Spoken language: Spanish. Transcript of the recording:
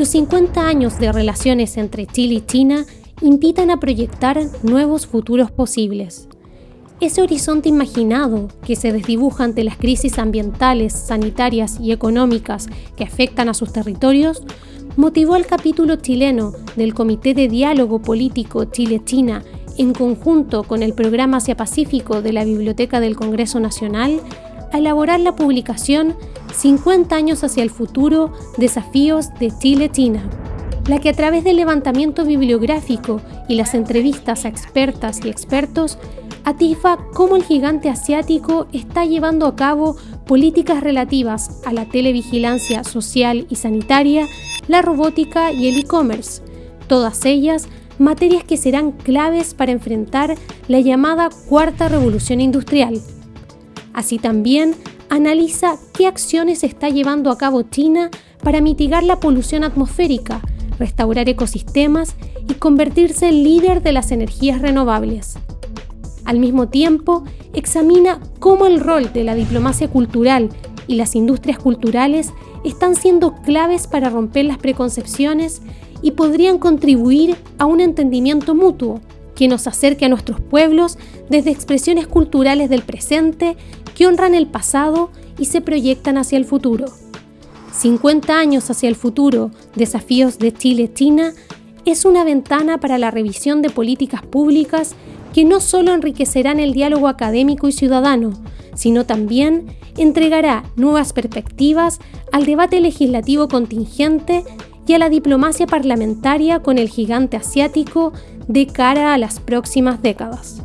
los 50 años de relaciones entre Chile y China invitan a proyectar nuevos futuros posibles. Ese horizonte imaginado que se desdibuja ante las crisis ambientales, sanitarias y económicas que afectan a sus territorios motivó al capítulo chileno del Comité de Diálogo Político Chile-China en conjunto con el Programa Asia Pacífico de la Biblioteca del Congreso Nacional a elaborar la publicación 50 años hacia el futuro, desafíos de Chile-China, la que a través del levantamiento bibliográfico y las entrevistas a expertas y expertos atisba cómo el gigante asiático está llevando a cabo políticas relativas a la televigilancia social y sanitaria, la robótica y el e-commerce, todas ellas materias que serán claves para enfrentar la llamada cuarta revolución industrial. Así también analiza qué acciones está llevando a cabo China para mitigar la polución atmosférica, restaurar ecosistemas y convertirse en líder de las energías renovables. Al mismo tiempo, examina cómo el rol de la diplomacia cultural y las industrias culturales están siendo claves para romper las preconcepciones y podrían contribuir a un entendimiento mutuo que nos acerque a nuestros pueblos desde expresiones culturales del presente que honran el pasado y se proyectan hacia el futuro. 50 años hacia el futuro, desafíos de Chile-China, es una ventana para la revisión de políticas públicas que no solo enriquecerán el diálogo académico y ciudadano, sino también entregará nuevas perspectivas al debate legislativo contingente y a la diplomacia parlamentaria con el gigante asiático de cara a las próximas décadas.